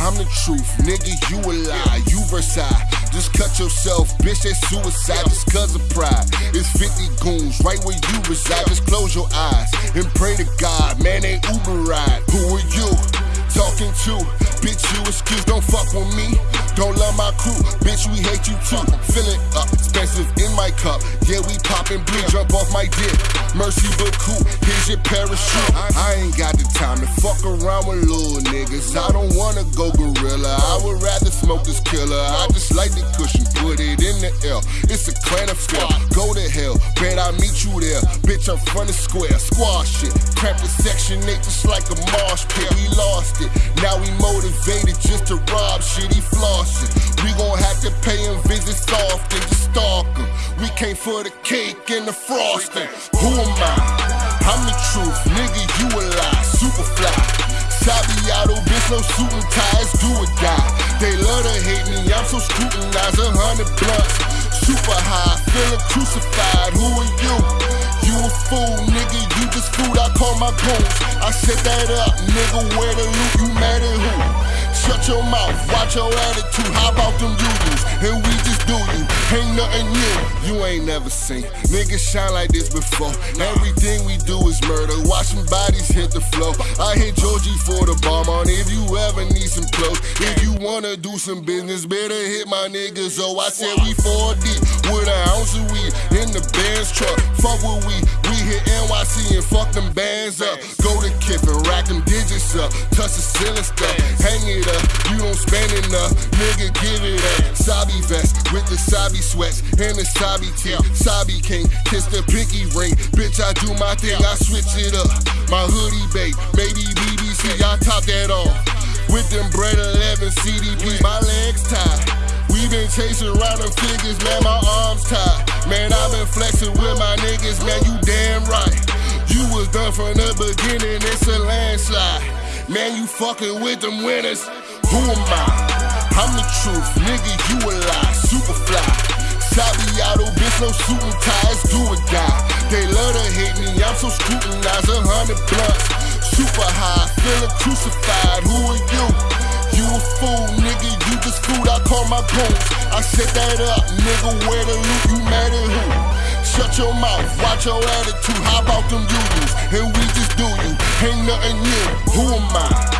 I'm the truth, nigga, you a lie, you Versailles. Just cut yourself, bitch, that's suicide just cause of pride. It's 50 goons right where you reside. Just close your eyes and pray to God, man, they Uber ride. Who are you talking to? Bitch, you excuse, don't fuck with me. Don't love my crew, bitch, we hate you too. Fill it up, in my cup. Yeah, we poppin' blue, jump off my dick. Mercy but cool, here's your parachute. I ain't got the time to fuck around with little niggas. I don't wanna go gorilla. I would rather smoke this killer. I just like the cushion, put it in the air. It's a clan of scale. Go to hell, bet I meet you there. Bitch, I'm front of square. Squash it. Crap the section 8 just like a marsh pit. We lost it. Now we motivated just to rob shit. He flossin'. We gon' have to pay him visits often came for the cake and the frosting. Who am I? I'm the truth, nigga, you a lie. Super fly. Sabiato, bitch, no suit and ties, do or die. They love to hate me, I'm so scrutinized, a hundred blunts. Super high, feeling crucified, who are you? You a fool, nigga, you just food, I call my goons. I set that up, nigga, where the loot, you? Shut your mouth, watch your attitude, how about them unions? And we just do you, ain't nothing new. You ain't never seen niggas shine like this before. Everything we do is murder, watching bodies hit the floor. I hit Georgie for the bomb on if you ever need some clothes. If you wanna do some business, better hit my niggas. Oh, I said we 4 deep with an ounce of weed in the band's truck. Fuck with we, we hit NYC and fuck them bands up. Go to Kip and rack them digits up, touch the ceiling stuff, hang it up. You don't spend enough, nigga, give it up. Sabi vest with the Sabi sweats and the Sabi tee. Sabi king, kiss the pinky ring. Bitch, I do my thing, I switch it up. My hoodie bait, maybe BBC, I top that off. With them bread 11 CDPs, my legs tied. We been chasing around them figures, man, my arms tied. Man, i been flexing with my niggas, man, you. From the beginning, it's a landslide. Man, you fucking with them winners. Who am I? I'm the truth, nigga, you a lie. Super fly. Sabiato, bitch, no suit and ties, do or die. They love to hate me, I'm so scrutinized, a hundred blunts. Super high, feeling crucified, who are you? You a fool, nigga, you just food, I call my goons. I set that up, nigga, where the loot, you mad at who? Your mouth, watch your attitude, how about them unions? And we just do you, ain't nothing new, who am I?